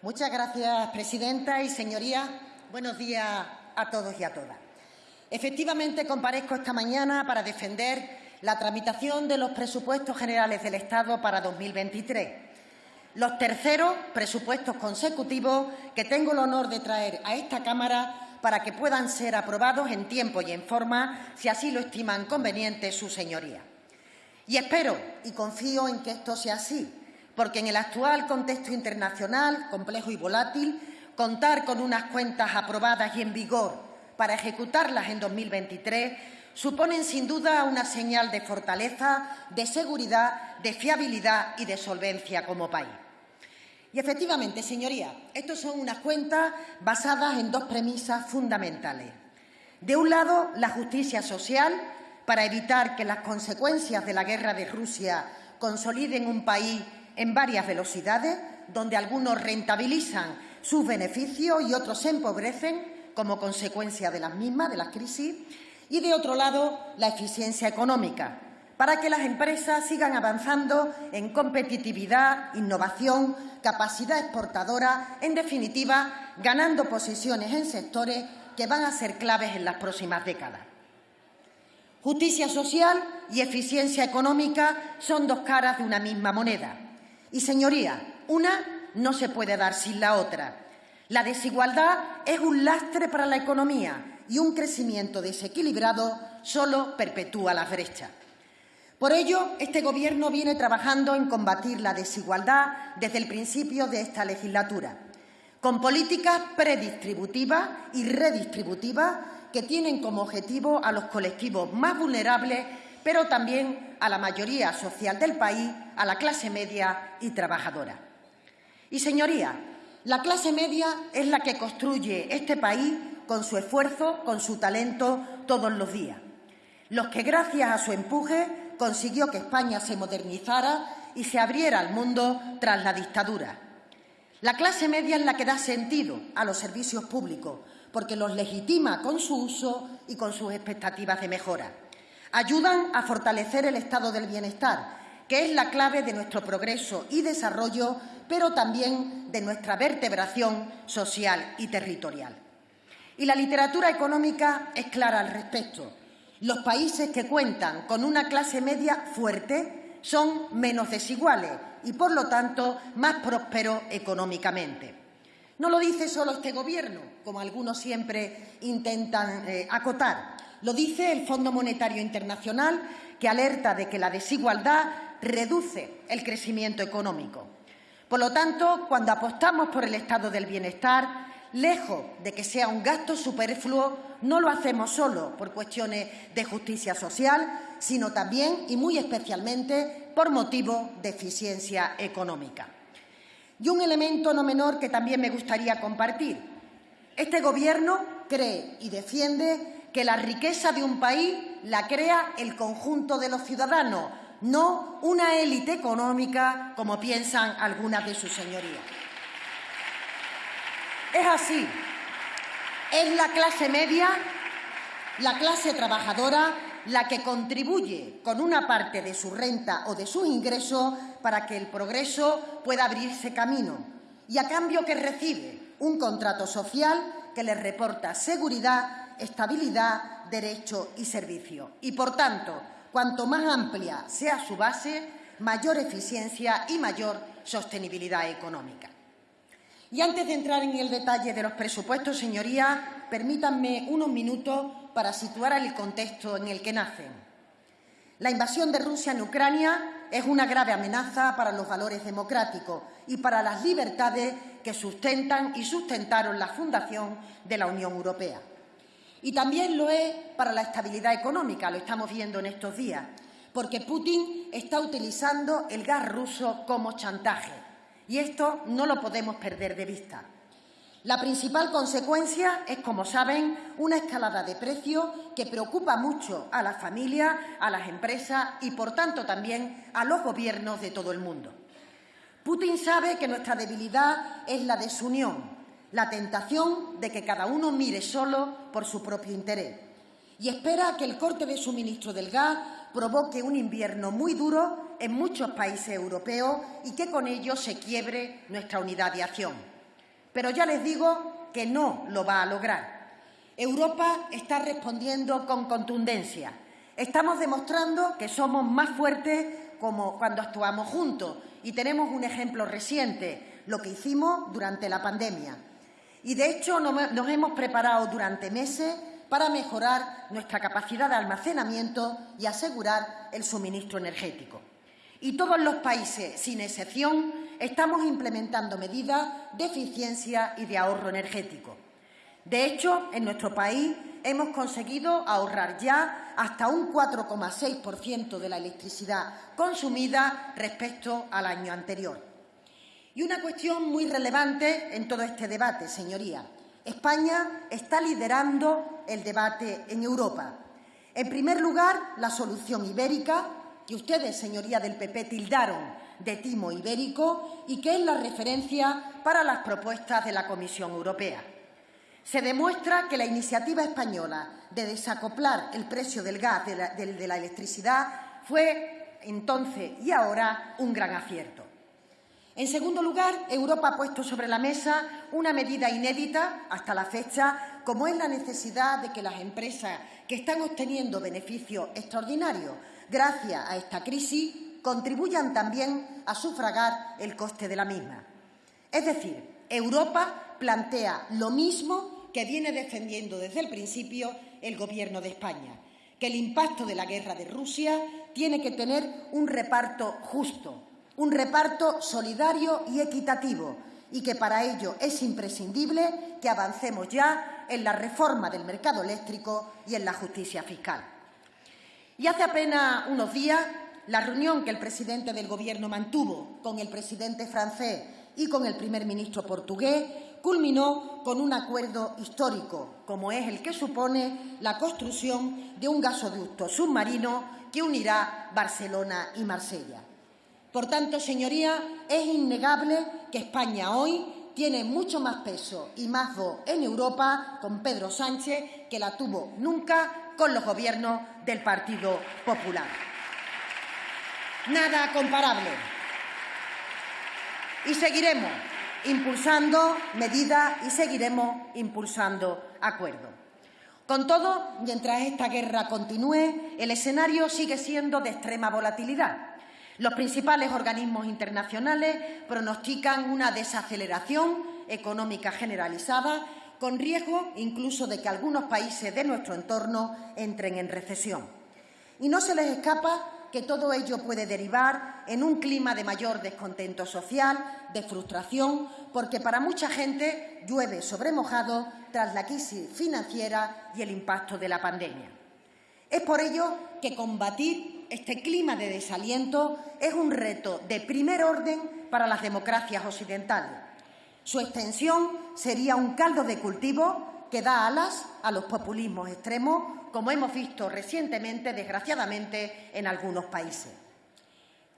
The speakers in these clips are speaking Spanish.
Muchas gracias, presidenta y señorías. Buenos días a todos y a todas. Efectivamente, comparezco esta mañana para defender la tramitación de los presupuestos generales del Estado para 2023, los terceros presupuestos consecutivos que tengo el honor de traer a esta Cámara para que puedan ser aprobados en tiempo y en forma, si así lo estiman conveniente su señoría. Y espero y confío en que esto sea así, porque en el actual contexto internacional, complejo y volátil, contar con unas cuentas aprobadas y en vigor para ejecutarlas en 2023 suponen sin duda una señal de fortaleza, de seguridad, de fiabilidad y de solvencia como país. Y efectivamente, señoría, estas son unas cuentas basadas en dos premisas fundamentales. De un lado, la justicia social, para evitar que las consecuencias de la guerra de Rusia consoliden un país en varias velocidades, donde algunos rentabilizan sus beneficios y otros se empobrecen como consecuencia de las mismas, de las crisis, y de otro lado, la eficiencia económica, para que las empresas sigan avanzando en competitividad, innovación, capacidad exportadora, en definitiva, ganando posiciones en sectores que van a ser claves en las próximas décadas. Justicia social y eficiencia económica son dos caras de una misma moneda. Y, señoría, una no se puede dar sin la otra. La desigualdad es un lastre para la economía y un crecimiento desequilibrado solo perpetúa las brechas. Por ello, este Gobierno viene trabajando en combatir la desigualdad desde el principio de esta legislatura, con políticas predistributivas y redistributivas que tienen como objetivo a los colectivos más vulnerables, pero también a la mayoría social del país, a la clase media y trabajadora. Y, señoría, la clase media es la que construye este país con su esfuerzo, con su talento, todos los días. Los que, gracias a su empuje, consiguió que España se modernizara y se abriera al mundo tras la dictadura. La clase media es la que da sentido a los servicios públicos, porque los legitima con su uso y con sus expectativas de mejora. Ayudan a fortalecer el estado del bienestar, que es la clave de nuestro progreso y desarrollo, pero también de nuestra vertebración social y territorial. Y la literatura económica es clara al respecto. Los países que cuentan con una clase media fuerte son menos desiguales y, por lo tanto, más prósperos económicamente. No lo dice solo este Gobierno, como algunos siempre intentan eh, acotar. Lo dice el Fondo Monetario Internacional, que alerta de que la desigualdad reduce el crecimiento económico. Por lo tanto, cuando apostamos por el estado del bienestar, lejos de que sea un gasto superfluo, no lo hacemos solo por cuestiones de justicia social, sino también y muy especialmente por motivo de eficiencia económica. Y un elemento no menor que también me gustaría compartir. Este Gobierno cree y defiende que la riqueza de un país la crea el conjunto de los ciudadanos, no una élite económica como piensan algunas de sus señorías. Es así. Es la clase media, la clase trabajadora, la que contribuye con una parte de su renta o de sus ingresos para que el progreso pueda abrirse camino y a cambio que recibe un contrato social que le reporta seguridad, estabilidad, derecho y servicio. Y, por tanto, cuanto más amplia sea su base, mayor eficiencia y mayor sostenibilidad económica. Y antes de entrar en el detalle de los presupuestos, señorías, permítanme unos minutos para situar el contexto en el que nacen. La invasión de Rusia en Ucrania es una grave amenaza para los valores democráticos y para las libertades que sustentan y sustentaron la fundación de la Unión Europea. Y también lo es para la estabilidad económica, lo estamos viendo en estos días, porque Putin está utilizando el gas ruso como chantaje y esto no lo podemos perder de vista. La principal consecuencia es, como saben, una escalada de precios que preocupa mucho a las familias, a las empresas y, por tanto, también a los gobiernos de todo el mundo. Putin sabe que nuestra debilidad es la desunión, la tentación de que cada uno mire solo por su propio interés y espera que el corte de suministro del gas provoque un invierno muy duro en muchos países europeos y que con ello se quiebre nuestra unidad de acción. pero ya les digo que no lo va a lograr. Europa está respondiendo con contundencia. Estamos demostrando que somos más fuertes como cuando actuamos juntos y tenemos un ejemplo reciente, lo que hicimos durante la pandemia. Y, de hecho, nos hemos preparado durante meses para mejorar nuestra capacidad de almacenamiento y asegurar el suministro energético. Y todos los países, sin excepción, estamos implementando medidas de eficiencia y de ahorro energético. De hecho, en nuestro país hemos conseguido ahorrar ya hasta un 4,6% de la electricidad consumida respecto al año anterior. Y una cuestión muy relevante en todo este debate, señoría. España está liderando el debate en Europa. En primer lugar, la solución ibérica, que ustedes, señoría del PP, tildaron de timo ibérico y que es la referencia para las propuestas de la Comisión Europea. Se demuestra que la iniciativa española de desacoplar el precio del gas de la, de la electricidad fue entonces y ahora un gran acierto. En segundo lugar, Europa ha puesto sobre la mesa una medida inédita hasta la fecha, como es la necesidad de que las empresas que están obteniendo beneficios extraordinarios gracias a esta crisis contribuyan también a sufragar el coste de la misma. Es decir, Europa plantea lo mismo que viene defendiendo desde el principio el Gobierno de España, que el impacto de la guerra de Rusia tiene que tener un reparto justo, un reparto solidario y equitativo y que para ello es imprescindible que avancemos ya en la reforma del mercado eléctrico y en la justicia fiscal. Y hace apenas unos días, la reunión que el presidente del Gobierno mantuvo con el presidente francés y con el primer ministro portugués culminó con un acuerdo histórico, como es el que supone la construcción de un gasoducto submarino que unirá Barcelona y Marsella. Por tanto, señoría, es innegable que España hoy tiene mucho más peso y más voz en Europa con Pedro Sánchez que la tuvo nunca con los gobiernos del Partido Popular. Nada comparable. Y seguiremos impulsando medidas y seguiremos impulsando acuerdos. Con todo, mientras esta guerra continúe, el escenario sigue siendo de extrema volatilidad. Los principales organismos internacionales pronostican una desaceleración económica generalizada, con riesgo incluso de que algunos países de nuestro entorno entren en recesión. Y no se les escapa que todo ello puede derivar en un clima de mayor descontento social, de frustración, porque para mucha gente llueve sobre mojado tras la crisis financiera y el impacto de la pandemia. Es por ello que combatir este clima de desaliento es un reto de primer orden para las democracias occidentales. Su extensión sería un caldo de cultivo que da alas a los populismos extremos, como hemos visto recientemente, desgraciadamente, en algunos países.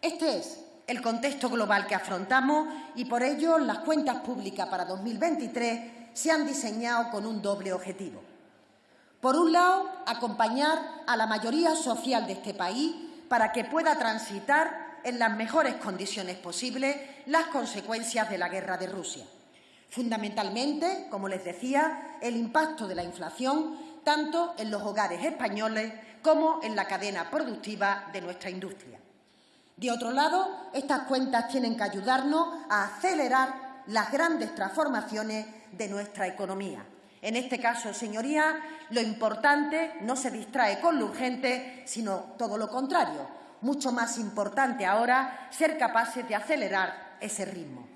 Este es el contexto global que afrontamos y por ello las cuentas públicas para 2023 se han diseñado con un doble objetivo. Por un lado, acompañar a la mayoría social de este país para que pueda transitar en las mejores condiciones posibles las consecuencias de la guerra de Rusia. Fundamentalmente, como les decía, el impacto de la inflación tanto en los hogares españoles como en la cadena productiva de nuestra industria. De otro lado, estas cuentas tienen que ayudarnos a acelerar las grandes transformaciones de nuestra economía. En este caso, señoría, lo importante no se distrae con lo urgente, sino todo lo contrario. Mucho más importante ahora ser capaces de acelerar ese ritmo.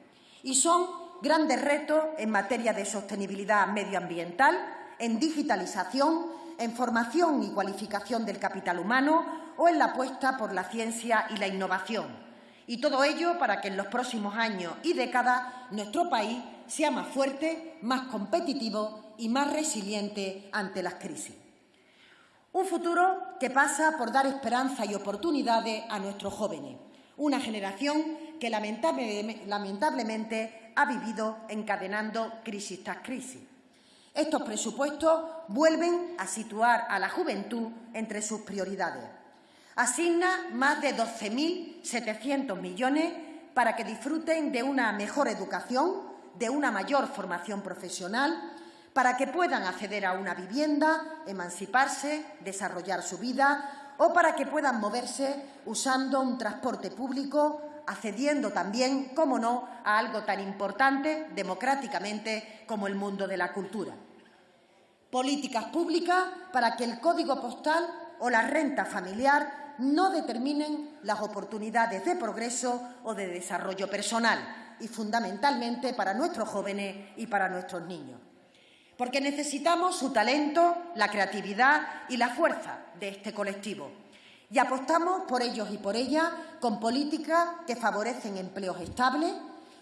Y son grandes retos en materia de sostenibilidad medioambiental, en digitalización, en formación y cualificación del capital humano o en la apuesta por la ciencia y la innovación. Y todo ello para que en los próximos años y décadas nuestro país sea más fuerte, más competitivo y más resiliente ante las crisis. Un futuro que pasa por dar esperanza y oportunidades a nuestros jóvenes, una generación que lamentablemente ha vivido encadenando crisis tras crisis. Estos presupuestos vuelven a situar a la juventud entre sus prioridades. Asigna más de 12.700 millones para que disfruten de una mejor educación, de una mayor formación profesional para que puedan acceder a una vivienda, emanciparse, desarrollar su vida o para que puedan moverse usando un transporte público, accediendo también, como no, a algo tan importante democráticamente como el mundo de la cultura. Políticas públicas para que el código postal o la renta familiar no determinen las oportunidades de progreso o de desarrollo personal y fundamentalmente para nuestros jóvenes y para nuestros niños porque necesitamos su talento, la creatividad y la fuerza de este colectivo. Y apostamos por ellos y por ellas con políticas que favorecen empleos estables,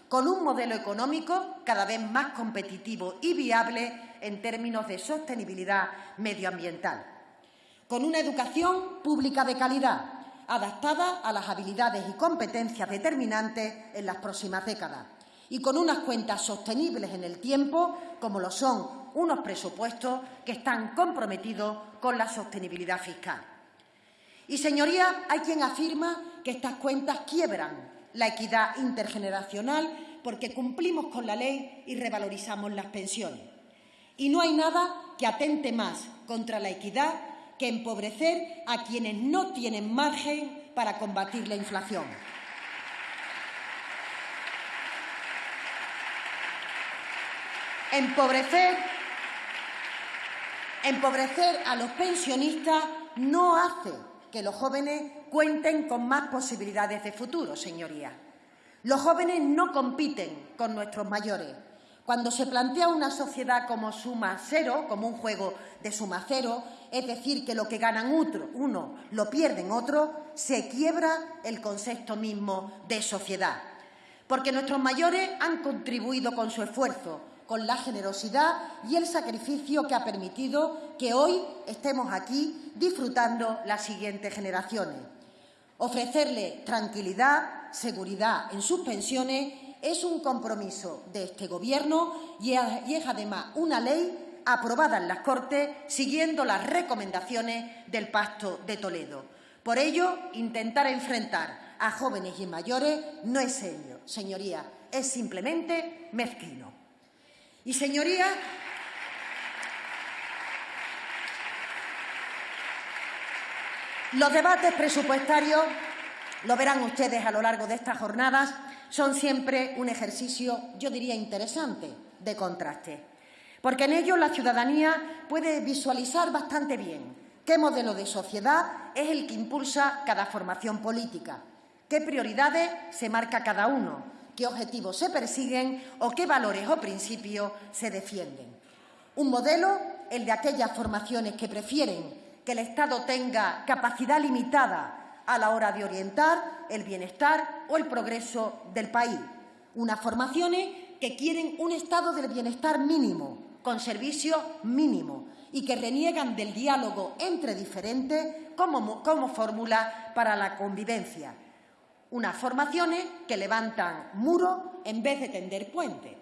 con un modelo económico cada vez más competitivo y viable en términos de sostenibilidad medioambiental, con una educación pública de calidad, adaptada a las habilidades y competencias determinantes en las próximas décadas, y con unas cuentas sostenibles en el tiempo, como lo son unos presupuestos que están comprometidos con la sostenibilidad fiscal. Y, señorías, hay quien afirma que estas cuentas quiebran la equidad intergeneracional porque cumplimos con la ley y revalorizamos las pensiones. Y no hay nada que atente más contra la equidad que empobrecer a quienes no tienen margen para combatir la inflación. Empobrecer Empobrecer a los pensionistas no hace que los jóvenes cuenten con más posibilidades de futuro, señorías. Los jóvenes no compiten con nuestros mayores. Cuando se plantea una sociedad como suma cero, como un juego de suma cero, es decir, que lo que ganan uno lo pierden otros, se quiebra el concepto mismo de sociedad. Porque nuestros mayores han contribuido con su esfuerzo, con la generosidad y el sacrificio que ha permitido que hoy estemos aquí disfrutando las siguientes generaciones. Ofrecerle tranquilidad, seguridad en sus pensiones es un compromiso de este Gobierno y es además una ley aprobada en las Cortes siguiendo las recomendaciones del Pacto de Toledo. Por ello, intentar enfrentar a jóvenes y mayores no es serio, señoría, es simplemente mezquino. Y, señoría, los debates presupuestarios, lo verán ustedes a lo largo de estas jornadas, son siempre un ejercicio, yo diría, interesante de contraste, porque en ellos la ciudadanía puede visualizar bastante bien qué modelo de sociedad es el que impulsa cada formación política, qué prioridades se marca cada uno qué objetivos se persiguen o qué valores o principios se defienden. Un modelo, el de aquellas formaciones que prefieren que el Estado tenga capacidad limitada a la hora de orientar el bienestar o el progreso del país. Unas formaciones que quieren un estado del bienestar mínimo, con servicios mínimos y que reniegan del diálogo entre diferentes como, como fórmula para la convivencia unas formaciones que levantan muros en vez de tender puentes.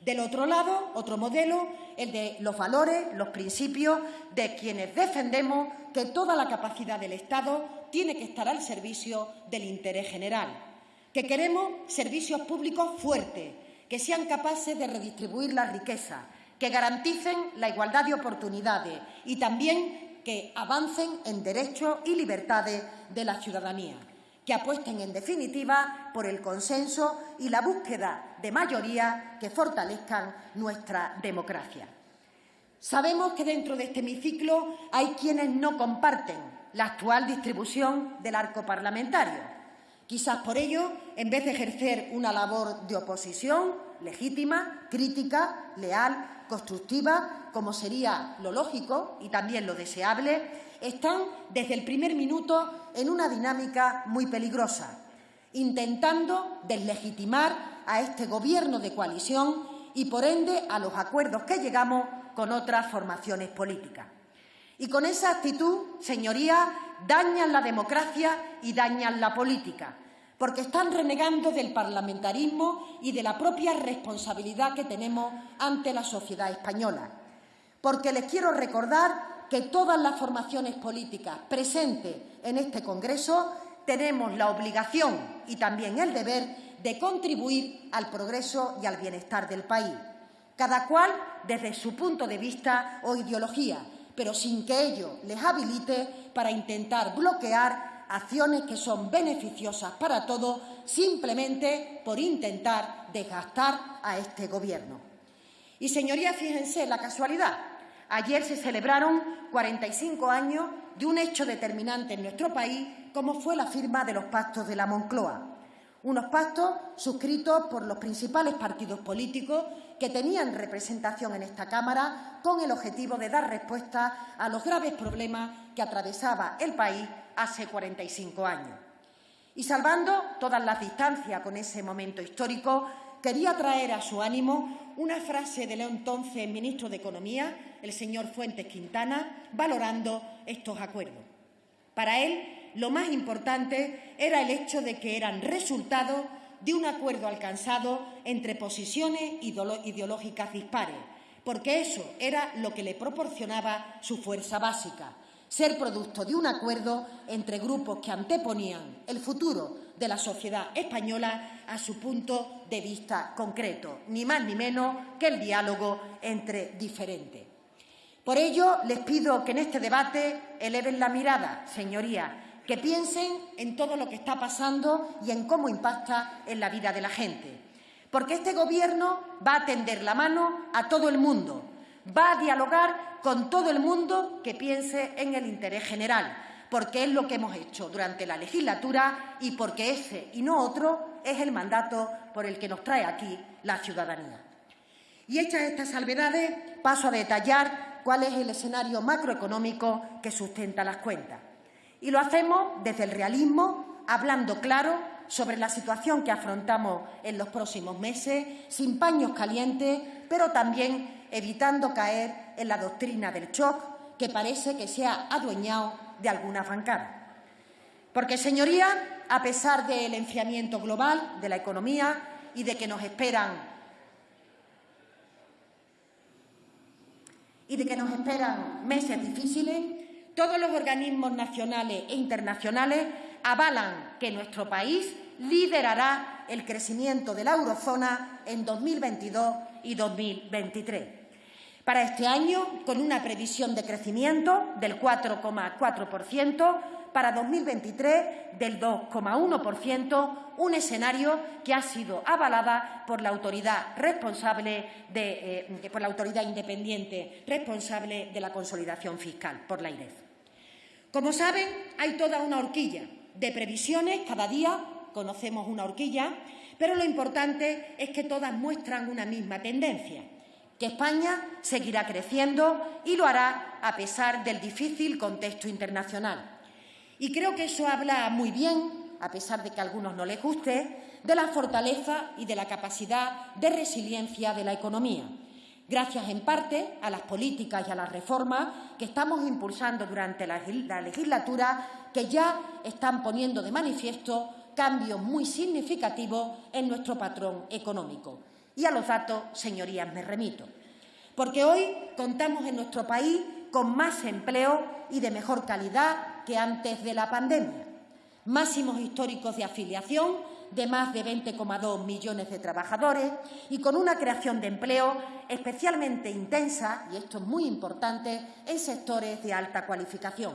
Del otro lado, otro modelo, el de los valores, los principios de quienes defendemos que toda la capacidad del Estado tiene que estar al servicio del interés general, que queremos servicios públicos fuertes, que sean capaces de redistribuir la riqueza, que garanticen la igualdad de oportunidades y también que avancen en derechos y libertades de la ciudadanía que apuesten, en definitiva, por el consenso y la búsqueda de mayorías que fortalezcan nuestra democracia. Sabemos que dentro de este hemiciclo hay quienes no comparten la actual distribución del arco parlamentario. Quizás por ello, en vez de ejercer una labor de oposición legítima, crítica, leal, constructiva, como sería lo lógico y también lo deseable, están desde el primer minuto en una dinámica muy peligrosa, intentando deslegitimar a este Gobierno de coalición y, por ende, a los acuerdos que llegamos con otras formaciones políticas. Y con esa actitud, señorías, dañan la democracia y dañan la política, porque están renegando del parlamentarismo y de la propia responsabilidad que tenemos ante la sociedad española. Porque les quiero recordar que todas las formaciones políticas presentes en este Congreso tenemos la obligación y también el deber de contribuir al progreso y al bienestar del país, cada cual desde su punto de vista o ideología, pero sin que ello les habilite para intentar bloquear acciones que son beneficiosas para todos simplemente por intentar desgastar a este Gobierno. Y, señorías, fíjense la casualidad. Ayer se celebraron 45 años de un hecho determinante en nuestro país, como fue la firma de los pactos de la Moncloa. Unos pactos suscritos por los principales partidos políticos que tenían representación en esta Cámara con el objetivo de dar respuesta a los graves problemas que atravesaba el país hace 45 años. Y salvando todas las distancias con ese momento histórico, quería traer a su ánimo una frase del entonces ministro de Economía, el señor Fuentes Quintana, valorando estos acuerdos. Para él, lo más importante era el hecho de que eran resultado de un acuerdo alcanzado entre posiciones ideológicas dispares, porque eso era lo que le proporcionaba su fuerza básica, ser producto de un acuerdo entre grupos que anteponían el futuro de la sociedad española a su punto de vista concreto, ni más ni menos que el diálogo entre diferentes. Por ello, les pido que en este debate eleven la mirada, señorías, que piensen en todo lo que está pasando y en cómo impacta en la vida de la gente. Porque este Gobierno va a tender la mano a todo el mundo, va a dialogar con todo el mundo que piense en el interés general, porque es lo que hemos hecho durante la legislatura y porque ese y no otro es el mandato por el que nos trae aquí la ciudadanía. Y hechas estas salvedades, paso a detallar cuál es el escenario macroeconómico que sustenta las cuentas. Y lo hacemos desde el realismo, hablando claro sobre la situación que afrontamos en los próximos meses, sin paños calientes, pero también evitando caer en la doctrina del shock que parece que se ha adueñado de alguna bancada. Porque, señoría, a pesar del enfriamiento global de la economía y de que nos esperan y de que nos esperan meses difíciles, todos los organismos nacionales e internacionales avalan que nuestro país liderará el crecimiento de la eurozona en 2022 y 2023. Para este año, con una previsión de crecimiento del 4,4%, para 2023 del 2,1%, un escenario que ha sido avalada por la autoridad responsable eh, por la autoridad independiente responsable de la consolidación fiscal, por la IREF. Como saben, hay toda una horquilla de previsiones, cada día conocemos una horquilla, pero lo importante es que todas muestran una misma tendencia, que España seguirá creciendo y lo hará a pesar del difícil contexto internacional. Y creo que eso habla muy bien, a pesar de que a algunos no les guste, de la fortaleza y de la capacidad de resiliencia de la economía gracias en parte a las políticas y a las reformas que estamos impulsando durante la, legislatura, que ya están poniendo de manifiesto cambios muy significativos en nuestro patrón económico. Y a los datos, señorías, me remito. Porque hoy contamos en nuestro país con más empleo y de mejor calidad que antes de la pandemia. Máximos históricos de afiliación de más de 20,2 millones de trabajadores y con una creación de empleo especialmente intensa, y esto es muy importante, en sectores de alta cualificación.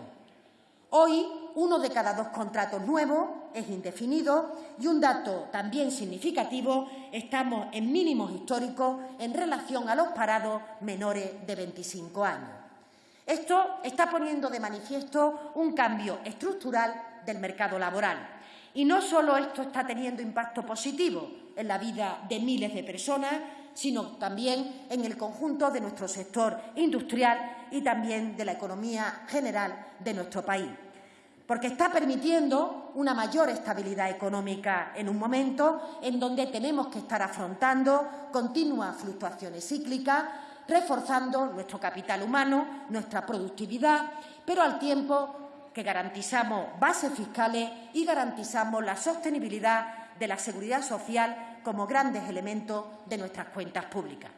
Hoy, uno de cada dos contratos nuevos es indefinido y un dato también significativo, estamos en mínimos históricos en relación a los parados menores de 25 años. Esto está poniendo de manifiesto un cambio estructural del mercado laboral y no solo esto está teniendo impacto positivo en la vida de miles de personas, sino también en el conjunto de nuestro sector industrial y también de la economía general de nuestro país. Porque está permitiendo una mayor estabilidad económica en un momento en donde tenemos que estar afrontando continuas fluctuaciones cíclicas, reforzando nuestro capital humano, nuestra productividad, pero al tiempo que garantizamos bases fiscales y garantizamos la sostenibilidad de la seguridad social como grandes elementos de nuestras cuentas públicas.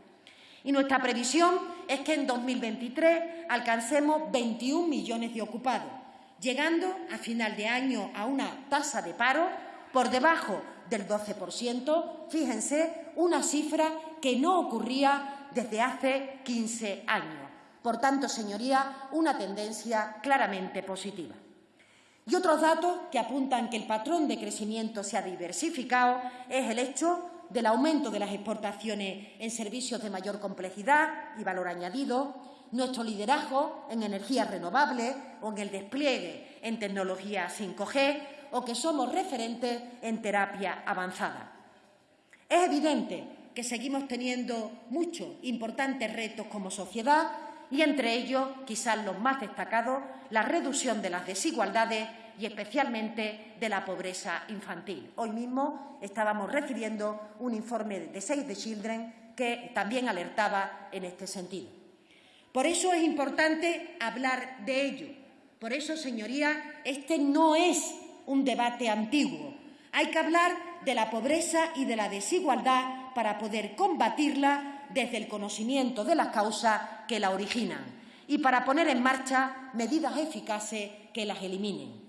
Y nuestra previsión es que en 2023 alcancemos 21 millones de ocupados, llegando a final de año a una tasa de paro por debajo del 12%, fíjense, una cifra que no ocurría desde hace 15 años. Por tanto, señoría, una tendencia claramente positiva. Y otros datos que apuntan que el patrón de crecimiento se ha diversificado es el hecho del aumento de las exportaciones en servicios de mayor complejidad y valor añadido, nuestro liderazgo en energías renovables o en el despliegue en tecnología 5G o que somos referentes en terapia avanzada. Es evidente que seguimos teniendo muchos importantes retos como sociedad y entre ellos, quizás los más destacados, la reducción de las desigualdades y especialmente de la pobreza infantil. Hoy mismo estábamos recibiendo un informe de Save the Children que también alertaba en este sentido. Por eso es importante hablar de ello. Por eso, señoría, este no es un debate antiguo. Hay que hablar de la pobreza y de la desigualdad para poder combatirla desde el conocimiento de las causas que la originan y para poner en marcha medidas eficaces que las eliminen.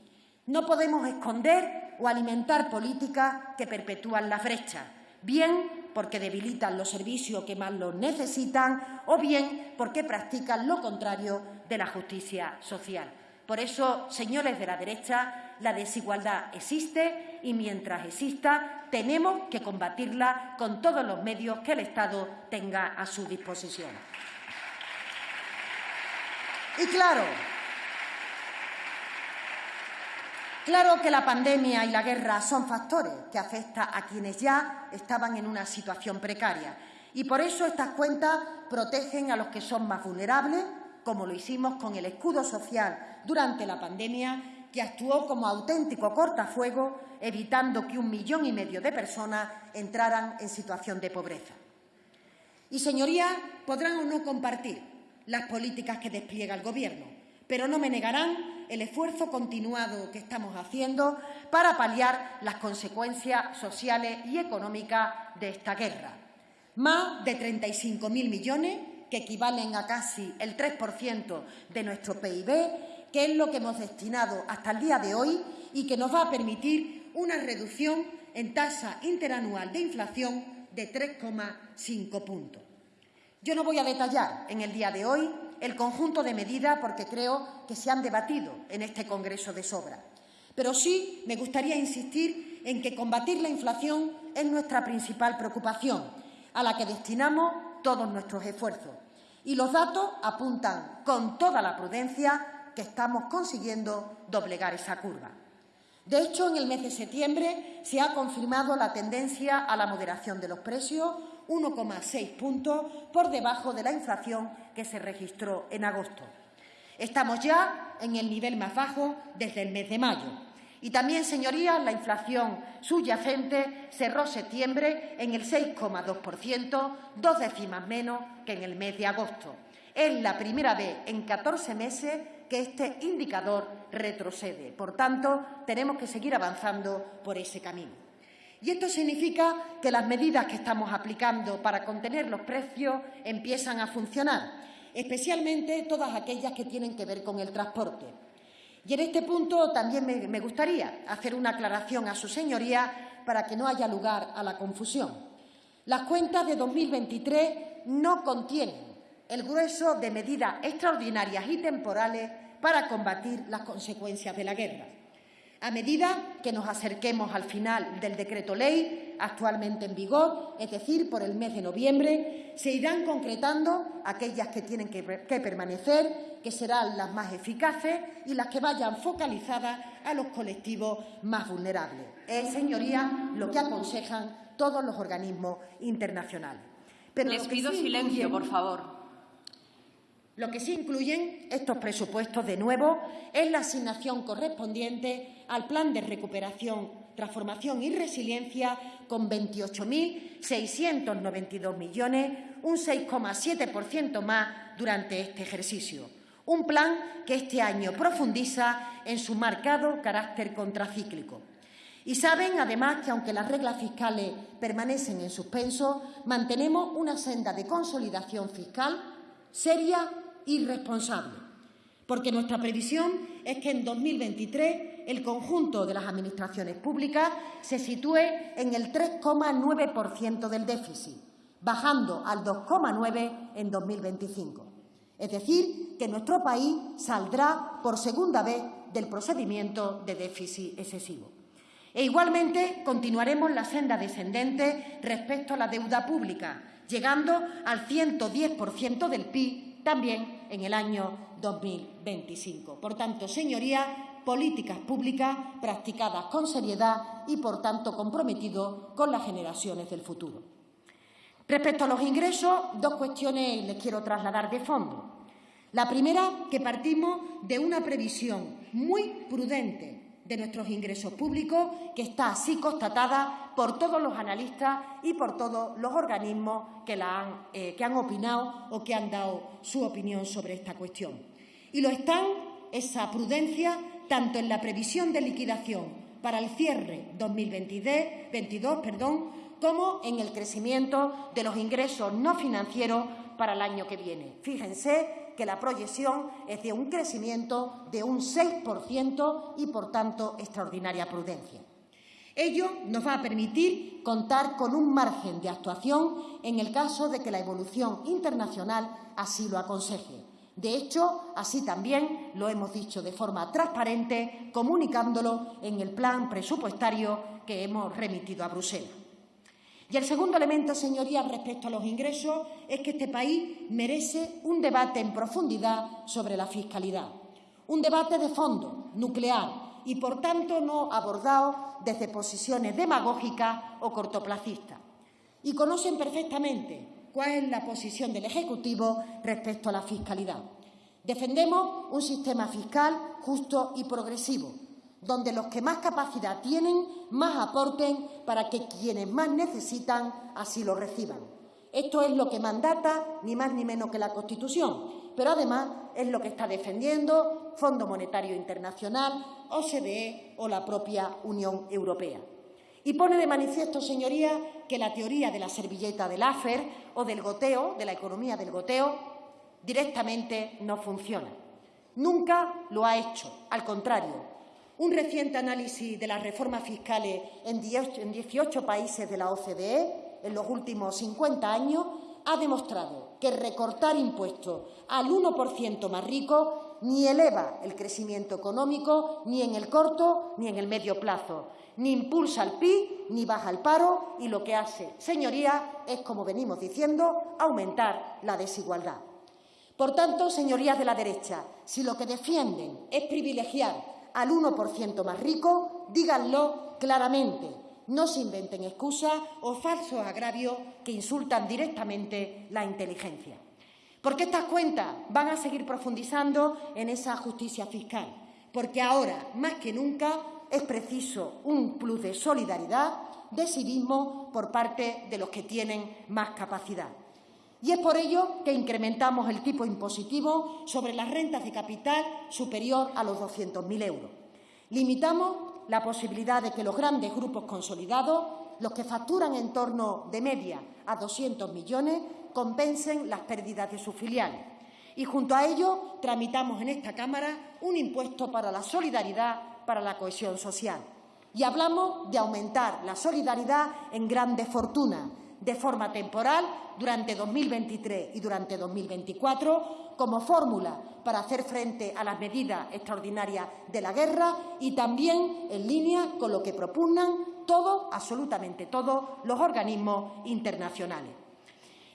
No podemos esconder o alimentar políticas que perpetúan la brecha, bien porque debilitan los servicios que más los necesitan o bien porque practican lo contrario de la justicia social. Por eso, señores de la derecha, la desigualdad existe y mientras exista tenemos que combatirla con todos los medios que el Estado tenga a su disposición. Y claro, Claro que la pandemia y la guerra son factores que afectan a quienes ya estaban en una situación precaria y por eso estas cuentas protegen a los que son más vulnerables, como lo hicimos con el escudo social durante la pandemia, que actuó como auténtico cortafuego, evitando que un millón y medio de personas entraran en situación de pobreza. Y, señorías, podrán o no compartir las políticas que despliega el Gobierno, pero no me negarán el esfuerzo continuado que estamos haciendo para paliar las consecuencias sociales y económicas de esta guerra. Más de 35.000 millones, que equivalen a casi el 3% de nuestro PIB, que es lo que hemos destinado hasta el día de hoy y que nos va a permitir una reducción en tasa interanual de inflación de 3,5 puntos. Yo no voy a detallar en el día de hoy el conjunto de medidas porque creo que se han debatido en este Congreso de sobra. Pero sí me gustaría insistir en que combatir la inflación es nuestra principal preocupación, a la que destinamos todos nuestros esfuerzos. Y los datos apuntan con toda la prudencia que estamos consiguiendo doblegar esa curva. De hecho, en el mes de septiembre se ha confirmado la tendencia a la moderación de los precios, 1,6 puntos por debajo de la inflación que se registró en agosto. Estamos ya en el nivel más bajo desde el mes de mayo. Y también, señorías, la inflación subyacente cerró septiembre en el 6,2%, dos décimas menos que en el mes de agosto. Es la primera vez en 14 meses que este indicador retrocede. Por tanto, tenemos que seguir avanzando por ese camino. Y esto significa que las medidas que estamos aplicando para contener los precios empiezan a funcionar, especialmente todas aquellas que tienen que ver con el transporte. Y en este punto también me, gustaría hacer una aclaración a su señoría para que no haya lugar a la confusión. Las cuentas de 2023 no contienen el grueso de medidas extraordinarias y temporales para combatir las consecuencias de la guerra. A medida que nos acerquemos al final del decreto ley actualmente en vigor, es decir, por el mes de noviembre, se irán concretando aquellas que tienen que, permanecer, que serán las más eficaces y las que vayan focalizadas a los colectivos más vulnerables. Es, señorías, lo que aconsejan todos los organismos internacionales. Les pido silencio, por favor. Lo que sí incluyen estos presupuestos, de nuevo, es la asignación correspondiente al Plan de Recuperación, Transformación y Resiliencia con 28.692 millones, un 6,7% más durante este ejercicio. Un plan que este año profundiza en su marcado carácter contracíclico. Y saben, además, que aunque las reglas fiscales permanecen en suspenso, mantenemos una senda de consolidación fiscal seria irresponsable, porque nuestra previsión es que en 2023 el conjunto de las administraciones públicas se sitúe en el 3,9% del déficit, bajando al 2,9% en 2025. Es decir, que nuestro país saldrá por segunda vez del procedimiento de déficit excesivo. E igualmente continuaremos la senda descendente respecto a la deuda pública, llegando al 110% del PIB también en el año 2025. Por tanto, señorías, políticas públicas practicadas con seriedad y, por tanto, comprometidos con las generaciones del futuro. Respecto a los ingresos, dos cuestiones les quiero trasladar de fondo. La primera, que partimos de una previsión muy prudente de nuestros ingresos públicos, que está así constatada por todos los analistas y por todos los organismos que, han, eh, que han opinado o que han dado su opinión sobre esta cuestión. Y lo están esa prudencia tanto en la previsión de liquidación para el cierre 2022 perdón, como en el crecimiento de los ingresos no financieros para el año que viene. Fíjense que la proyección es de un crecimiento de un 6% y, por tanto, extraordinaria prudencia. Ello nos va a permitir contar con un margen de actuación en el caso de que la evolución internacional así lo aconseje. De hecho, así también lo hemos dicho de forma transparente, comunicándolo en el plan presupuestario que hemos remitido a Bruselas. Y el segundo elemento, señorías, respecto a los ingresos, es que este país merece un debate en profundidad sobre la fiscalidad. Un debate de fondo, nuclear, y por tanto no abordado desde posiciones demagógicas o cortoplacistas. Y conocen perfectamente cuál es la posición del Ejecutivo respecto a la fiscalidad. Defendemos un sistema fiscal justo y progresivo, donde los que más capacidad tienen más aporten para que quienes más necesitan así lo reciban. Esto es lo que mandata ni más ni menos que la Constitución, pero además es lo que está defendiendo Fondo Monetario Internacional, OCDE o la propia Unión Europea. Y pone de manifiesto, señorías, que la teoría de la servilleta del AFER o del goteo, de la economía del goteo, directamente no funciona. Nunca lo ha hecho, al contrario, un reciente análisis de las reformas fiscales en 18 países de la OCDE en los últimos 50 años ha demostrado que recortar impuestos al 1% más rico ni eleva el crecimiento económico ni en el corto ni en el medio plazo, ni impulsa el PIB ni baja el paro y lo que hace, señorías, es, como venimos diciendo, aumentar la desigualdad. Por tanto, señorías de la derecha, si lo que defienden es privilegiar al 1% más rico, díganlo claramente. No se inventen excusas o falsos agravios que insultan directamente la inteligencia. Porque estas cuentas van a seguir profundizando en esa justicia fiscal. Porque ahora, más que nunca, es preciso un plus de solidaridad, de civismo por parte de los que tienen más capacidad. Y es por ello que incrementamos el tipo impositivo sobre las rentas de capital superior a los 200.000 euros. Limitamos la posibilidad de que los grandes grupos consolidados, los que facturan en torno de media a 200 millones, compensen las pérdidas de sus filiales. Y junto a ello tramitamos en esta Cámara un impuesto para la solidaridad, para la cohesión social. Y hablamos de aumentar la solidaridad en grandes fortunas, de forma temporal durante 2023 y durante 2024 como fórmula para hacer frente a las medidas extraordinarias de la guerra y también en línea con lo que propugnan todos, absolutamente todos, los organismos internacionales.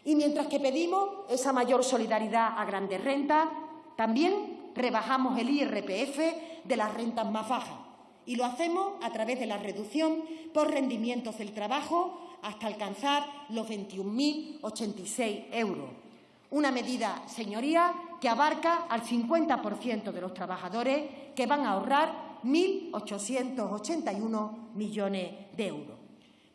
Y mientras que pedimos esa mayor solidaridad a grandes rentas, también rebajamos el IRPF de las rentas más bajas y lo hacemos a través de la reducción por rendimientos del trabajo hasta alcanzar los 21.086 euros. Una medida, señoría, que abarca al 50% de los trabajadores que van a ahorrar 1.881 millones de euros.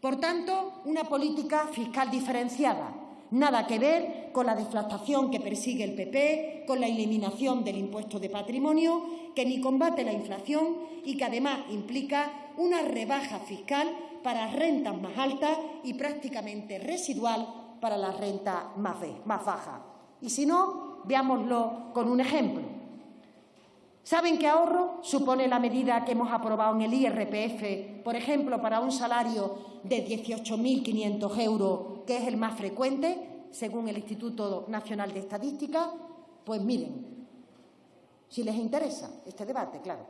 Por tanto, una política fiscal diferenciada, nada que ver con la deflactación que persigue el PP, con la eliminación del impuesto de patrimonio, que ni combate la inflación y que además implica una rebaja fiscal para rentas más altas y prácticamente residual para las rentas más, más bajas. Y si no, veámoslo con un ejemplo. ¿Saben qué ahorro supone la medida que hemos aprobado en el IRPF, por ejemplo, para un salario de 18.500 euros, que es el más frecuente, según el Instituto Nacional de Estadística? Pues miren, si les interesa este debate, claro.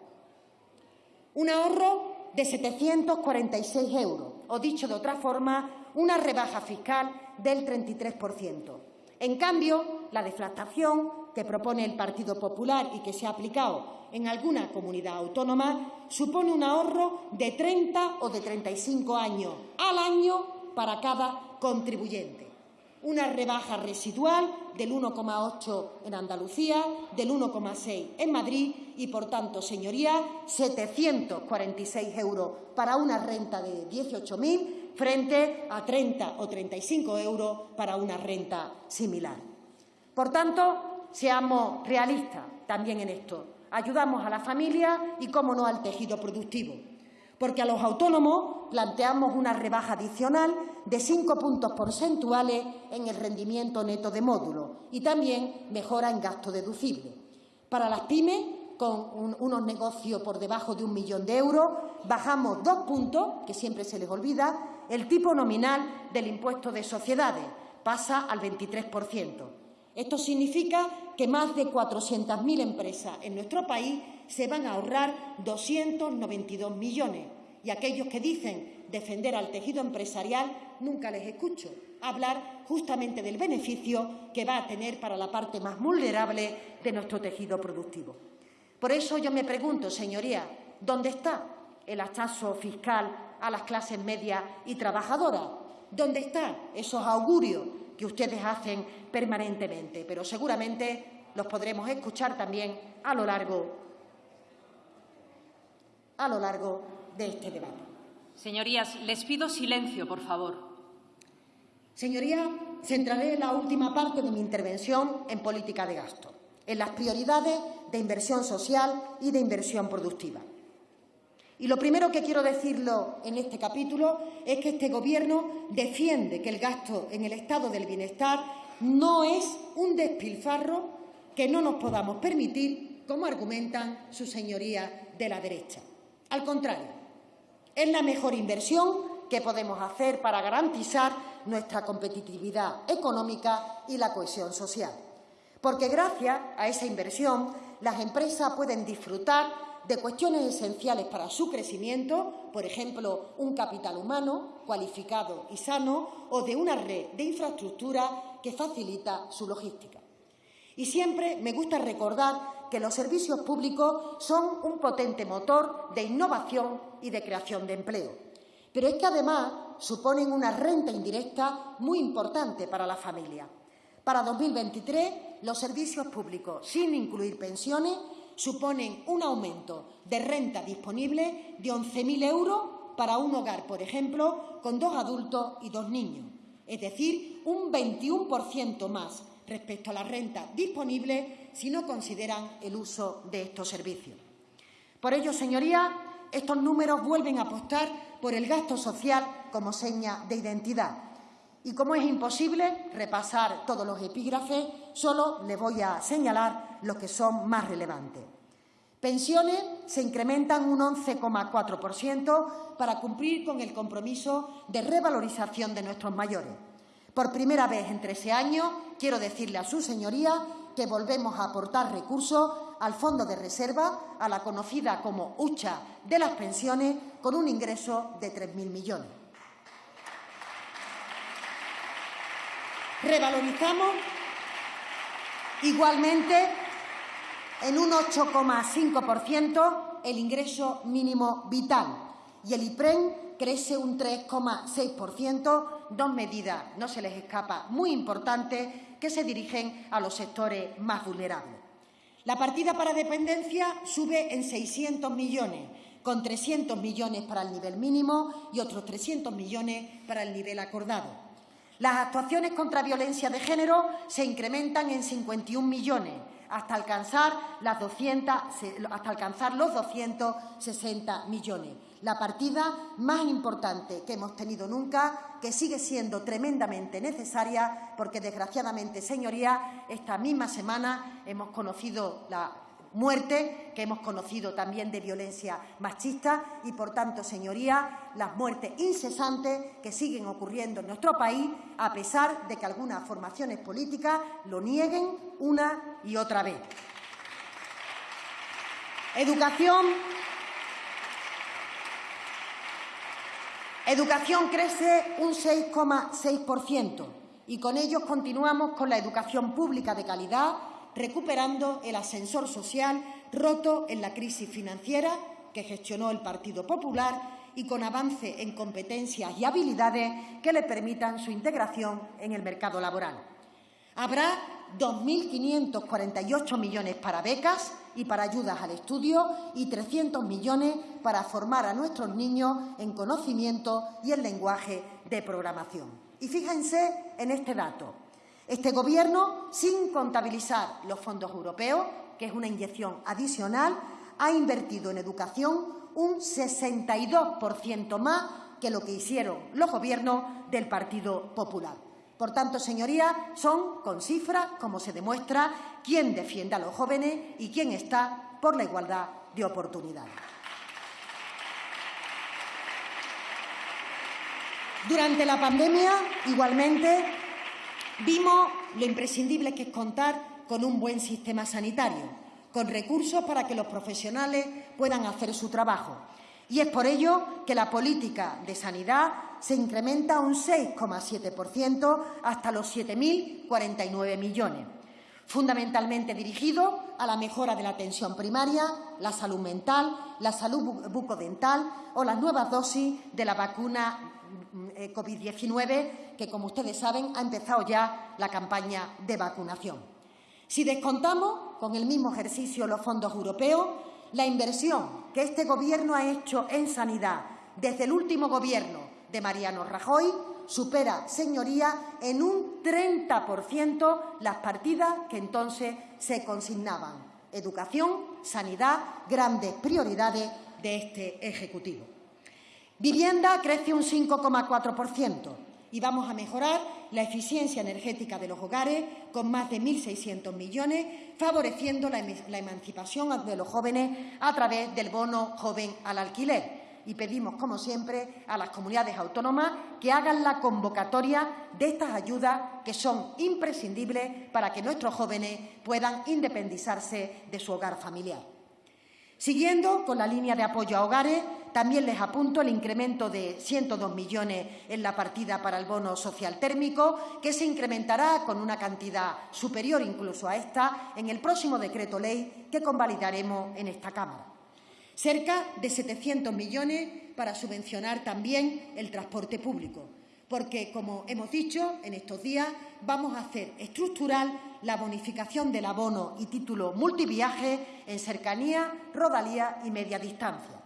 Un ahorro de 746 euros, o dicho de otra forma, una rebaja fiscal del 33%. En cambio, la deflactación que propone el Partido Popular y que se ha aplicado en alguna comunidad autónoma supone un ahorro de 30 o de 35 años al año para cada contribuyente. Una rebaja residual del 1,8 en Andalucía, del 1,6 en Madrid y, por tanto, señorías, 746 euros para una renta de 18.000 frente a 30 o 35 euros para una renta similar. Por tanto, seamos realistas también en esto. Ayudamos a la familia y, cómo no, al tejido productivo. Porque a los autónomos planteamos una rebaja adicional de cinco puntos porcentuales en el rendimiento neto de módulo y también mejora en gasto deducible. Para las pymes, con unos negocios por debajo de un millón de euros, bajamos dos puntos, que siempre se les olvida, el tipo nominal del impuesto de sociedades pasa al 23%. Esto significa que más de 400.000 empresas en nuestro país se van a ahorrar 292 millones. Y aquellos que dicen defender al tejido empresarial, nunca les escucho hablar justamente del beneficio que va a tener para la parte más vulnerable de nuestro tejido productivo. Por eso yo me pregunto, señoría, ¿dónde está el hachazo fiscal a las clases medias y trabajadoras? ¿Dónde están esos augurios que ustedes hacen permanentemente, pero seguramente los podremos escuchar también a lo largo, a lo largo de este debate. Señorías, les pido silencio, por favor. Señorías, centraré la última parte de mi intervención en política de gasto, en las prioridades de inversión social y de inversión productiva. Y lo primero que quiero decirlo en este capítulo es que este Gobierno defiende que el gasto en el estado del bienestar no es un despilfarro que no nos podamos permitir, como argumentan sus señorías de la derecha. Al contrario, es la mejor inversión que podemos hacer para garantizar nuestra competitividad económica y la cohesión social. Porque gracias a esa inversión las empresas pueden disfrutar de cuestiones esenciales para su crecimiento, por ejemplo, un capital humano cualificado y sano o de una red de infraestructura que facilita su logística. Y siempre me gusta recordar que los servicios públicos son un potente motor de innovación y de creación de empleo. Pero es que además suponen una renta indirecta muy importante para la familia. Para 2023, los servicios públicos, sin incluir pensiones, suponen un aumento de renta disponible de 11.000 euros para un hogar, por ejemplo, con dos adultos y dos niños, es decir, un 21% más respecto a la renta disponible si no consideran el uso de estos servicios. Por ello, señorías, estos números vuelven a apostar por el gasto social como seña de identidad. Y como es imposible repasar todos los epígrafes, solo le voy a señalar los que son más relevantes. Pensiones se incrementan un 11,4% para cumplir con el compromiso de revalorización de nuestros mayores. Por primera vez en 13 años, quiero decirle a su señoría que volvemos a aportar recursos al Fondo de Reserva, a la conocida como hucha de las pensiones, con un ingreso de 3.000 millones. Revalorizamos igualmente en un 8,5% el ingreso mínimo vital y el IPREN crece un 3,6%, dos medidas, no se les escapa, muy importantes que se dirigen a los sectores más vulnerables. La partida para dependencia sube en 600 millones, con 300 millones para el nivel mínimo y otros 300 millones para el nivel acordado. Las actuaciones contra violencia de género se incrementan en 51 millones, hasta alcanzar, las 200, hasta alcanzar los 260 millones. La partida más importante que hemos tenido nunca, que sigue siendo tremendamente necesaria, porque desgraciadamente, señorías, esta misma semana hemos conocido la muerte que hemos conocido también de violencia machista y, por tanto, señorías, las muertes incesantes que siguen ocurriendo en nuestro país, a pesar de que algunas formaciones políticas lo nieguen una y otra vez. Educación. Educación crece un 6,6% y con ello continuamos con la educación pública de calidad recuperando el ascensor social roto en la crisis financiera que gestionó el Partido Popular y con avance en competencias y habilidades que le permitan su integración en el mercado laboral. Habrá 2.548 millones para becas y para ayudas al estudio y 300 millones para formar a nuestros niños en conocimiento y en lenguaje de programación. Y fíjense en este dato. Este Gobierno, sin contabilizar los fondos europeos, que es una inyección adicional, ha invertido en educación un 62% más que lo que hicieron los gobiernos del Partido Popular. Por tanto, señorías, son con cifras como se demuestra quién defiende a los jóvenes y quién está por la igualdad de oportunidades. Durante la pandemia, igualmente, Vimos lo imprescindible que es contar con un buen sistema sanitario, con recursos para que los profesionales puedan hacer su trabajo. Y es por ello que la política de sanidad se incrementa un 6,7% hasta los 7.049 millones, fundamentalmente dirigido a la mejora de la atención primaria, la salud mental, la salud bucodental o las nuevas dosis de la vacuna COVID-19, que, como ustedes saben, ha empezado ya la campaña de vacunación. Si descontamos con el mismo ejercicio los fondos europeos, la inversión que este Gobierno ha hecho en sanidad desde el último Gobierno de Mariano Rajoy supera, señoría, en un 30% las partidas que entonces se consignaban. Educación, sanidad, grandes prioridades de este Ejecutivo. Vivienda crece un 5,4% y vamos a mejorar la eficiencia energética de los hogares con más de 1.600 millones, favoreciendo la, emancipación de los jóvenes a través del bono joven al alquiler. Y pedimos, como siempre, a las comunidades autónomas que hagan la convocatoria de estas ayudas que son imprescindibles para que nuestros jóvenes puedan independizarse de su hogar familiar. Siguiendo con la línea de apoyo a hogares, también les apunto el incremento de 102 millones en la partida para el bono social térmico, que se incrementará con una cantidad superior incluso a esta en el próximo decreto ley que convalidaremos en esta Cámara. Cerca de 700 millones para subvencionar también el transporte público, porque, como hemos dicho en estos días, vamos a hacer estructural la bonificación del abono y título multiviaje en cercanía, rodalía y media distancia.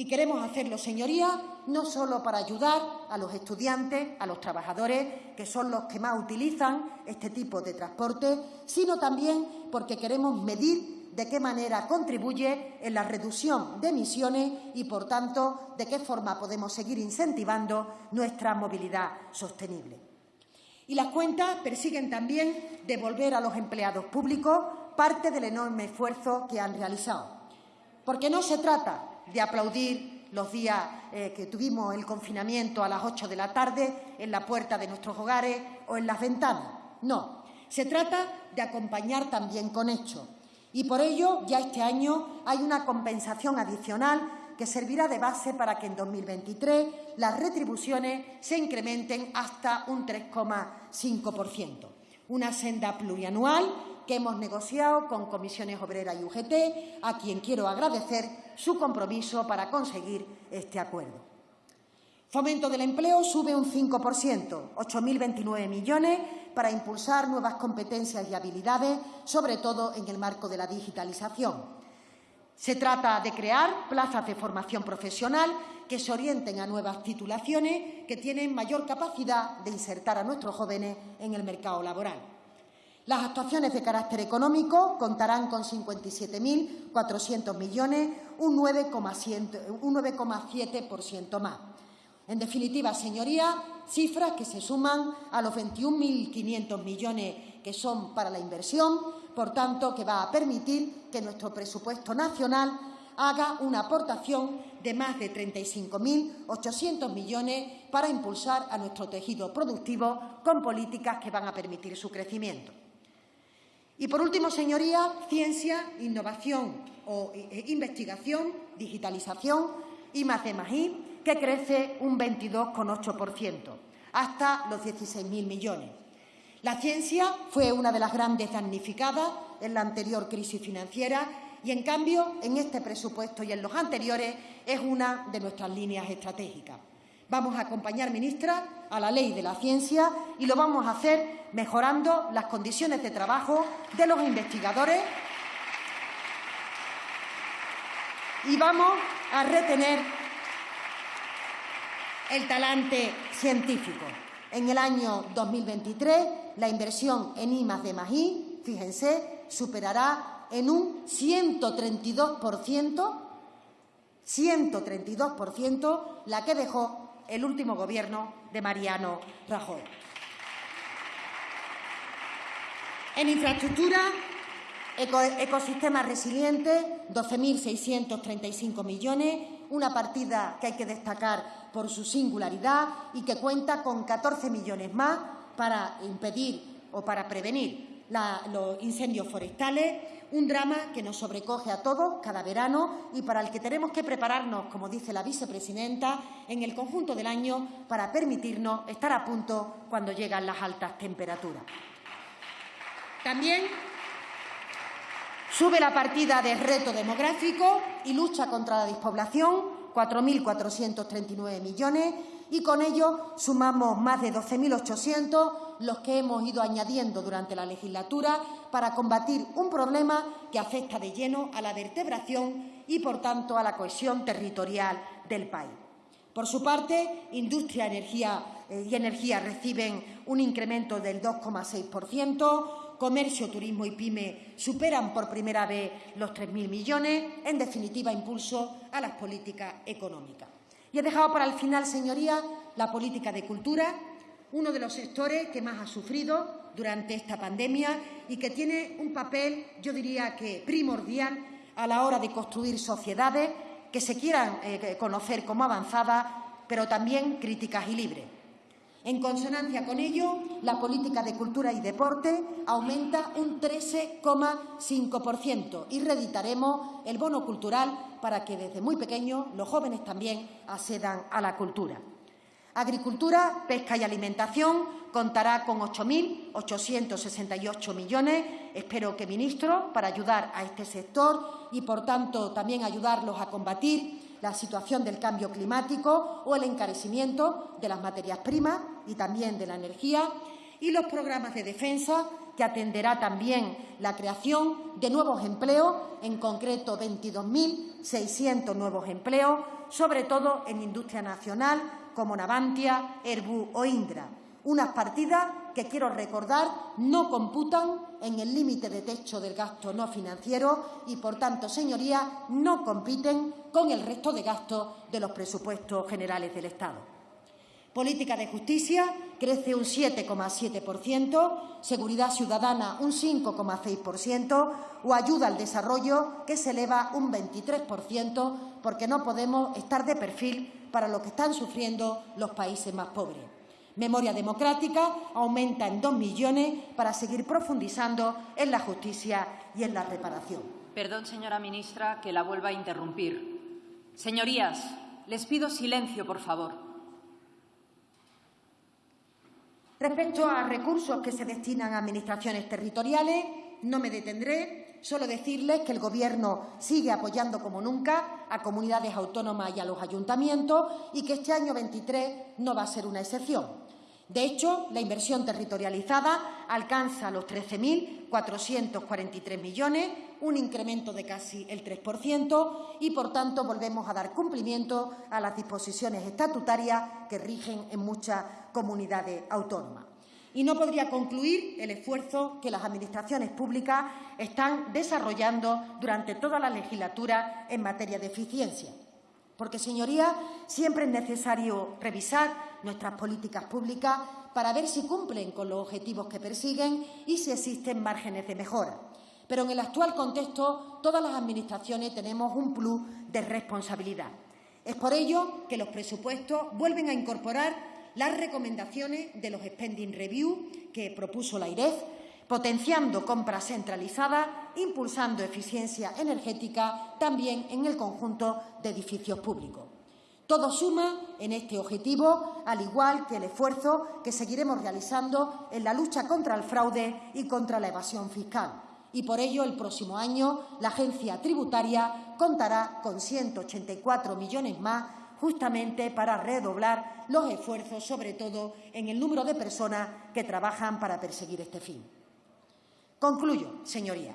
Y queremos hacerlo, señorías, no solo para ayudar a los estudiantes, a los trabajadores, que son los que más utilizan este tipo de transporte, sino también porque queremos medir de qué manera contribuye en la reducción de emisiones y, por tanto, de qué forma podemos seguir incentivando nuestra movilidad sostenible. Y las cuentas persiguen también devolver a los empleados públicos parte del enorme esfuerzo que han realizado. Porque no se trata de aplaudir los días eh, que tuvimos el confinamiento a las ocho de la tarde en la puerta de nuestros hogares o en las ventanas. No, se trata de acompañar también con hechos. Y por ello, ya este año hay una compensación adicional que servirá de base para que en 2023 las retribuciones se incrementen hasta un 3,5%. Una senda plurianual que hemos negociado con Comisiones Obreras y UGT, a quien quiero agradecer su compromiso para conseguir este acuerdo. Fomento del empleo sube un 5%, 8.029 millones para impulsar nuevas competencias y habilidades, sobre todo en el marco de la digitalización. Se trata de crear plazas de formación profesional que se orienten a nuevas titulaciones que tienen mayor capacidad de insertar a nuestros jóvenes en el mercado laboral. Las actuaciones de carácter económico contarán con 57.400 millones, un 9,7% más. En definitiva, señorías, cifras que se suman a los 21.500 millones que son para la inversión, por tanto, que va a permitir que nuestro presupuesto nacional haga una aportación de más de 35.800 millones para impulsar a nuestro tejido productivo con políticas que van a permitir su crecimiento. Y, por último, señorías, ciencia, innovación o eh, investigación, digitalización y más de que crece un 22,8%, hasta los 16.000 millones. La ciencia fue una de las grandes damnificadas en la anterior crisis financiera y, en cambio, en este presupuesto y en los anteriores es una de nuestras líneas estratégicas. Vamos a acompañar, ministra, a la ley de la ciencia y lo vamos a hacer mejorando las condiciones de trabajo de los investigadores y vamos a retener el talante científico. En el año 2023, la inversión en I de I, fíjense, superará en un 132%, 132% la que dejó el último gobierno de Mariano Rajoy. En infraestructura, ecosistemas resilientes, 12.635 millones, una partida que hay que destacar por su singularidad y que cuenta con 14 millones más para impedir o para prevenir los incendios forestales, un drama que nos sobrecoge a todos cada verano y para el que tenemos que prepararnos, como dice la vicepresidenta, en el conjunto del año para permitirnos estar a punto cuando llegan las altas temperaturas. También Sube la partida de reto demográfico y lucha contra la despoblación, 4.439 millones, y con ello sumamos más de 12.800 los que hemos ido añadiendo durante la legislatura para combatir un problema que afecta de lleno a la vertebración y, por tanto, a la cohesión territorial del país. Por su parte, industria energía eh, y energía reciben un incremento del 2,6%, comercio, turismo y pyme superan por primera vez los 3.000 millones, en definitiva, impulso a las políticas económicas. Y he dejado para el final, señorías, la política de cultura, uno de los sectores que más ha sufrido durante esta pandemia y que tiene un papel, yo diría que primordial, a la hora de construir sociedades que se quieran eh, conocer como avanzadas, pero también críticas y libres. En consonancia con ello, la política de cultura y deporte aumenta un 13,5% y reeditaremos el bono cultural para que desde muy pequeños los jóvenes también accedan a la cultura. Agricultura, pesca y alimentación contará con 8.868 millones. Espero que, ministro, para ayudar a este sector y, por tanto, también ayudarlos a combatir la situación del cambio climático o el encarecimiento de las materias primas y también de la energía, y los programas de defensa, que atenderá también la creación de nuevos empleos, en concreto 22.600 nuevos empleos, sobre todo en industria nacional como Navantia, Airbus o Indra. Unas partidas que quiero recordar no computan en el límite de techo del gasto no financiero y, por tanto, señorías, no compiten con el resto de gastos de los presupuestos generales del Estado. Política de justicia crece un 7,7%, seguridad ciudadana un 5,6% o ayuda al desarrollo que se eleva un 23% porque no podemos estar de perfil para lo que están sufriendo los países más pobres. Memoria Democrática aumenta en dos millones para seguir profundizando en la justicia y en la reparación. Perdón, señora ministra, que la vuelva a interrumpir. Señorías, les pido silencio, por favor. Respecto a recursos que se destinan a administraciones territoriales, no me detendré, solo decirles que el Gobierno sigue apoyando como nunca a comunidades autónomas y a los ayuntamientos y que este año 23 no va a ser una excepción. De hecho, la inversión territorializada alcanza los 13.443 millones, un incremento de casi el 3%, y, por tanto, volvemos a dar cumplimiento a las disposiciones estatutarias que rigen en muchas comunidades autónomas. Y no podría concluir el esfuerzo que las Administraciones públicas están desarrollando durante toda la legislatura en materia de eficiencia. Porque, señorías, siempre es necesario revisar nuestras políticas públicas para ver si cumplen con los objetivos que persiguen y si existen márgenes de mejora. Pero en el actual contexto, todas las Administraciones tenemos un plus de responsabilidad. Es por ello que los presupuestos vuelven a incorporar las recomendaciones de los Spending Review que propuso la IREF, potenciando compras centralizadas, impulsando eficiencia energética también en el conjunto de edificios públicos. Todo suma en este objetivo, al igual que el esfuerzo que seguiremos realizando en la lucha contra el fraude y contra la evasión fiscal. Y por ello, el próximo año, la agencia tributaria contará con 184 millones más justamente para redoblar los esfuerzos, sobre todo en el número de personas que trabajan para perseguir este fin. Concluyo, señoría.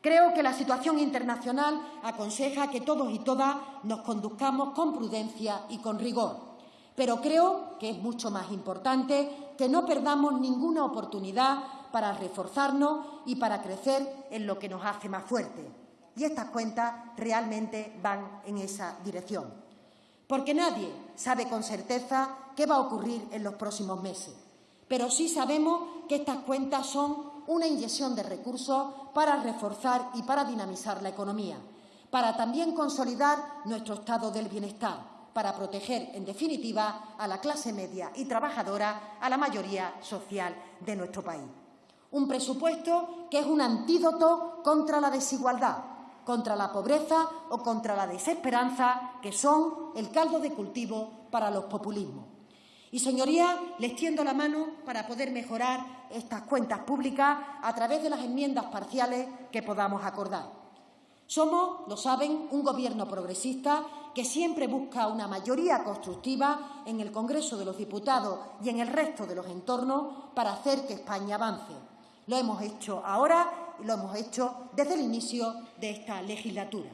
Creo que la situación internacional aconseja que todos y todas nos conduzcamos con prudencia y con rigor, pero creo que es mucho más importante que no perdamos ninguna oportunidad para reforzarnos y para crecer en lo que nos hace más fuertes. Y estas cuentas realmente van en esa dirección. Porque nadie sabe con certeza qué va a ocurrir en los próximos meses. Pero sí sabemos que estas cuentas son una inyección de recursos para reforzar y para dinamizar la economía, para también consolidar nuestro estado del bienestar, para proteger, en definitiva, a la clase media y trabajadora, a la mayoría social de nuestro país. Un presupuesto que es un antídoto contra la desigualdad, contra la pobreza o contra la desesperanza, que son el caldo de cultivo para los populismos. Y, señorías, les tiendo la mano para poder mejorar estas cuentas públicas a través de las enmiendas parciales que podamos acordar. Somos, lo saben, un Gobierno progresista que siempre busca una mayoría constructiva en el Congreso de los Diputados y en el resto de los entornos para hacer que España avance. Lo hemos hecho ahora y lo hemos hecho desde el inicio de esta legislatura,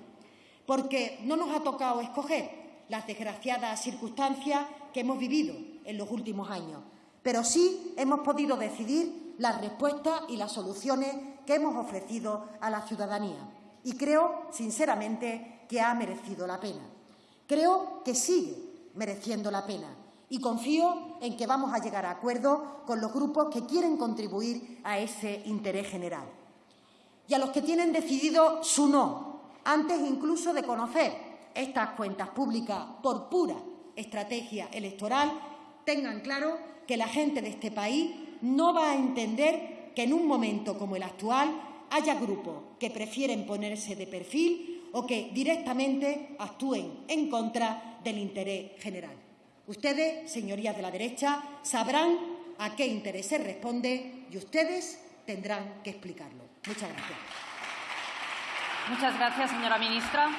porque no nos ha tocado escoger las desgraciadas circunstancias que hemos vivido en los últimos años, pero sí hemos podido decidir las respuestas y las soluciones que hemos ofrecido a la ciudadanía. Y creo, sinceramente, que ha merecido la pena. Creo que sigue mereciendo la pena. Y confío en que vamos a llegar a acuerdos con los grupos que quieren contribuir a ese interés general. Y a los que tienen decidido su no, antes incluso de conocer estas cuentas públicas por pura estrategia electoral, tengan claro que la gente de este país no va a entender que en un momento como el actual haya grupos que prefieren ponerse de perfil o que directamente actúen en contra del interés general. Ustedes, señorías de la derecha, sabrán a qué intereses responde y ustedes tendrán que explicarlo. Muchas gracias. Muchas gracias, señora ministra.